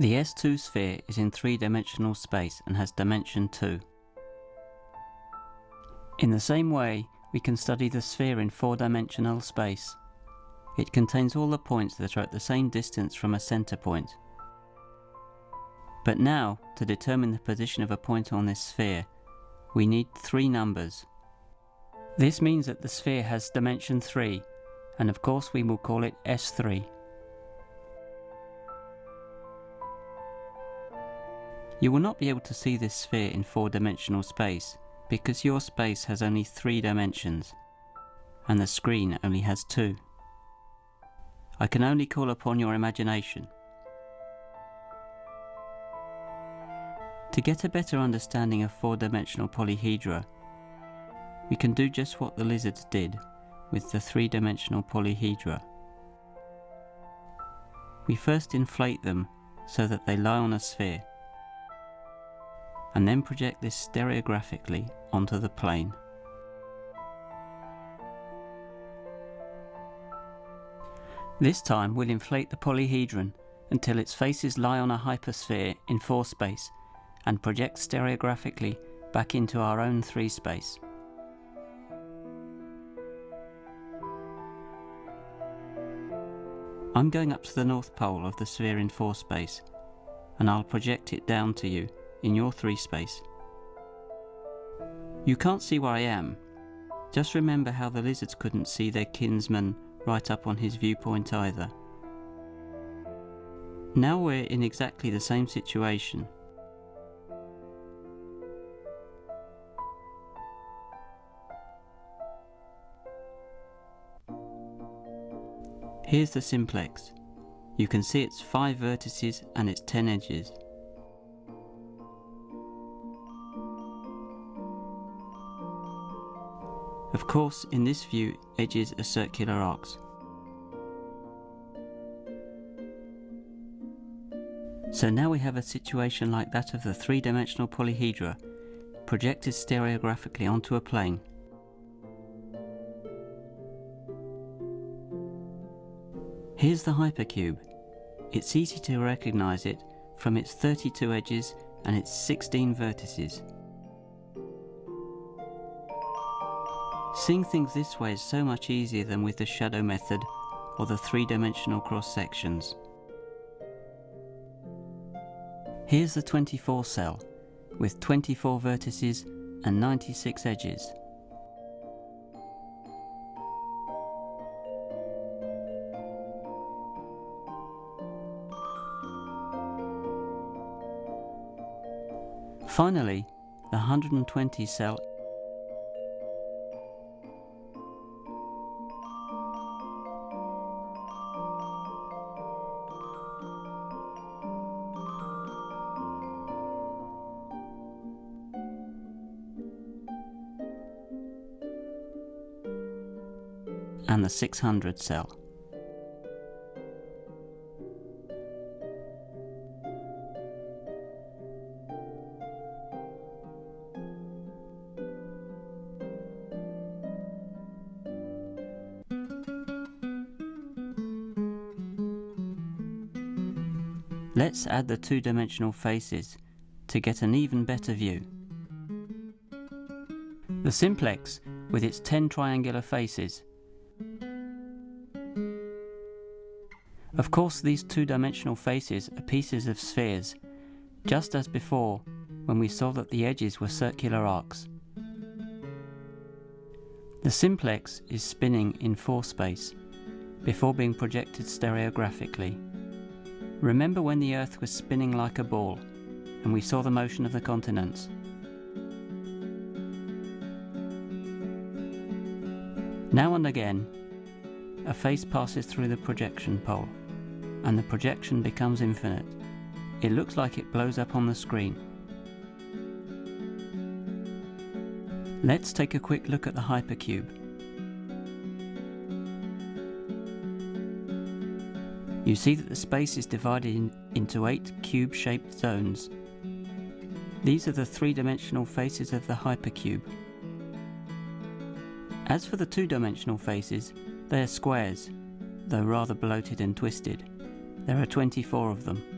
The S2 sphere is in three-dimensional space and has dimension 2. In the same way, we can study the sphere in four-dimensional space. It contains all the points that are at the same distance from a centre point. But now, to determine the position of a point on this sphere, we need three numbers. This means that the sphere has dimension 3, and of course we will call it S3. You will not be able to see this sphere in four-dimensional space because your space has only three dimensions and the screen only has two. I can only call upon your imagination. To get a better understanding of four-dimensional polyhedra, we can do just what the lizards did with the three-dimensional polyhedra. We first inflate them so that they lie on a sphere and then project this stereographically onto the plane. This time we'll inflate the polyhedron until its faces lie on a hypersphere in 4 space and project stereographically back into our own 3 space. I'm going up to the north pole of the sphere in 4 space and I'll project it down to you in your 3 space. You can't see where I am. Just remember how the lizards couldn't see their kinsman right up on his viewpoint either. Now we're in exactly the same situation. Here's the simplex. You can see its 5 vertices and its 10 edges. Of course, in this view, edges are circular arcs. So now we have a situation like that of the three-dimensional polyhedra, projected stereographically onto a plane. Here's the hypercube. It's easy to recognise it from its 32 edges and its 16 vertices. Seeing things this way is so much easier than with the shadow method or the three-dimensional cross sections. Here's the 24 cell with 24 vertices and 96 edges. Finally, the 120 cell and the 600 cell. Let's add the two-dimensional faces to get an even better view. The simplex, with its 10 triangular faces, Of course these two-dimensional faces are pieces of spheres, just as before when we saw that the edges were circular arcs. The simplex is spinning in 4 space, before being projected stereographically. Remember when the Earth was spinning like a ball, and we saw the motion of the continents? Now and again, a face passes through the projection pole and the projection becomes infinite. It looks like it blows up on the screen. Let's take a quick look at the hypercube. You see that the space is divided in, into eight cube-shaped zones. These are the three-dimensional faces of the hypercube. As for the two-dimensional faces, they are squares, though rather bloated and twisted. There are 24 of them.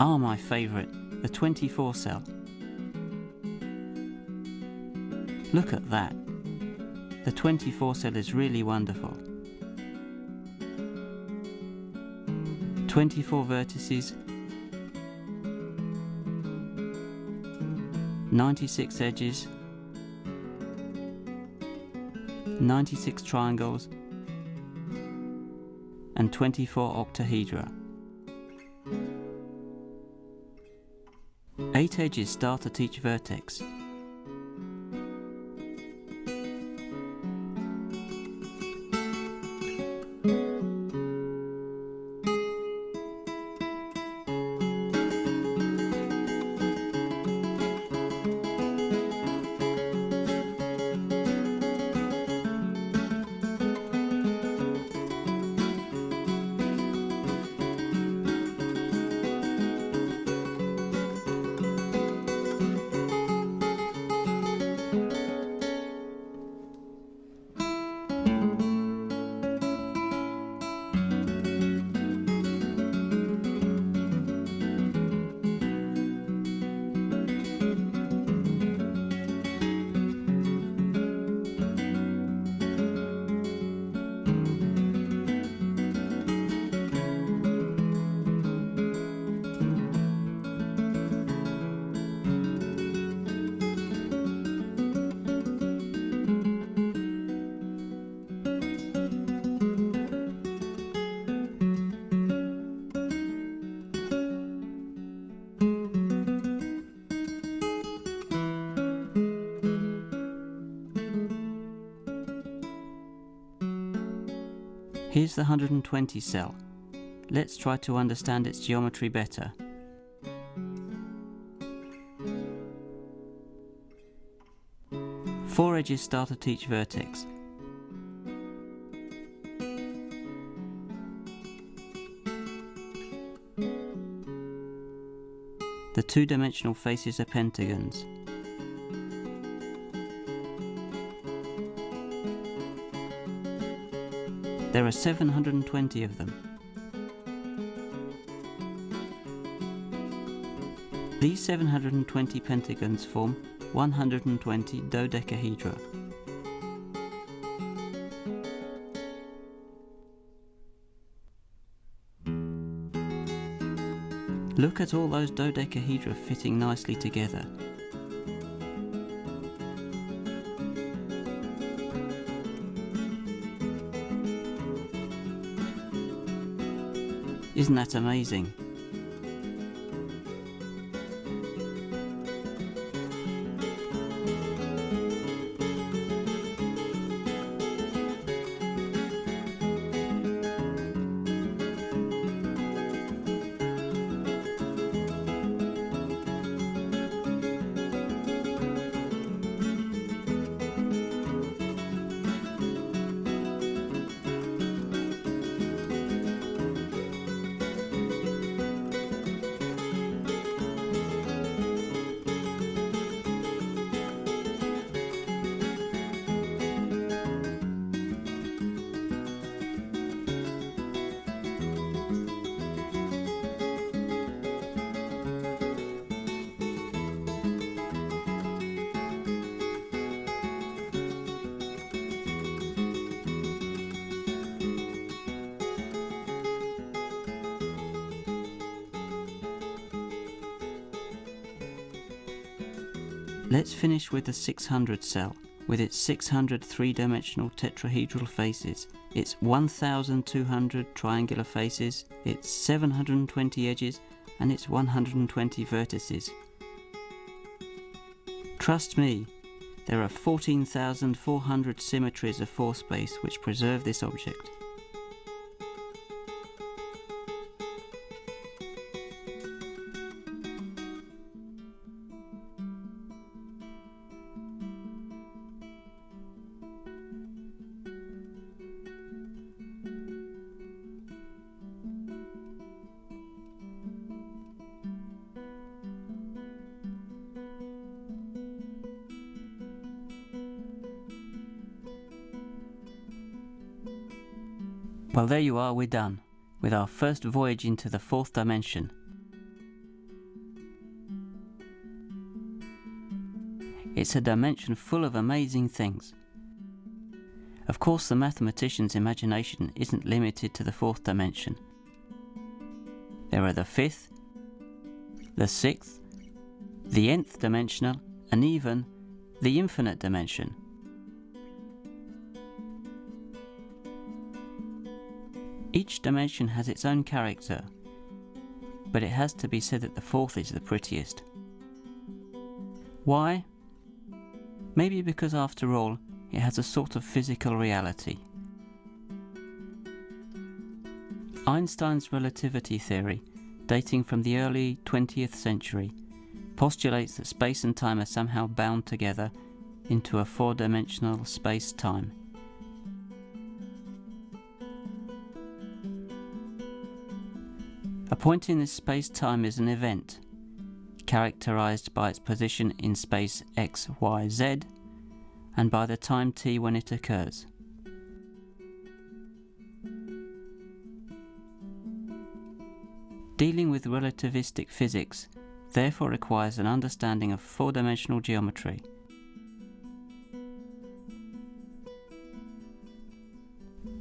Are my favourite, the 24 cell. Look at that. The 24 cell is really wonderful. 24 vertices, 96 edges, 96 triangles, and 24 octahedra. 8 edges start at each vertex. Here's the 120 cell. Let's try to understand its geometry better. Four edges start at each vertex. The two-dimensional faces are pentagons. There are 720 of them. These 720 pentagons form 120 dodecahedra. Look at all those dodecahedra fitting nicely together. Isn't that amazing? Let's finish with the 600 cell, with its 600 three-dimensional tetrahedral faces, its 1200 triangular faces, its 720 edges, and its 120 vertices. Trust me, there are 14,400 symmetries of four space which preserve this object. Well there you are, we're done, with our first voyage into the fourth dimension. It's a dimension full of amazing things. Of course the mathematician's imagination isn't limited to the fourth dimension. There are the fifth, the sixth, the nth dimensional, and even the infinite dimension. Each dimension has its own character, but it has to be said that the fourth is the prettiest. Why? Maybe because after all, it has a sort of physical reality. Einstein's relativity theory, dating from the early 20th century, postulates that space and time are somehow bound together into a four-dimensional space-time. A point in this space-time is an event, characterized by its position in space x, y, z, and by the time t when it occurs. Dealing with relativistic physics therefore requires an understanding of four-dimensional geometry.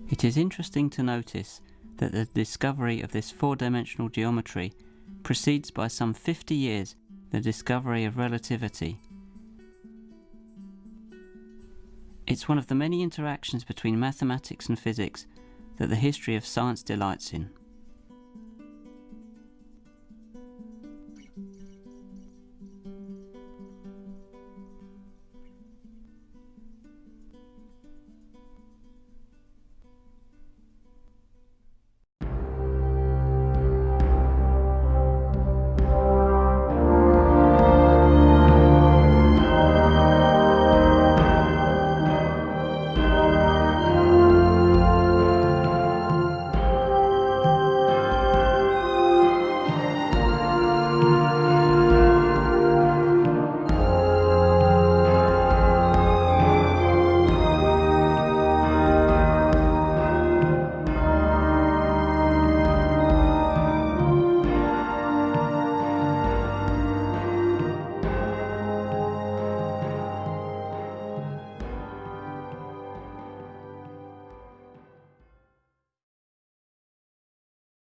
It is interesting to notice that the discovery of this four-dimensional geometry precedes by some 50 years the discovery of relativity. It's one of the many interactions between mathematics and physics that the history of science delights in.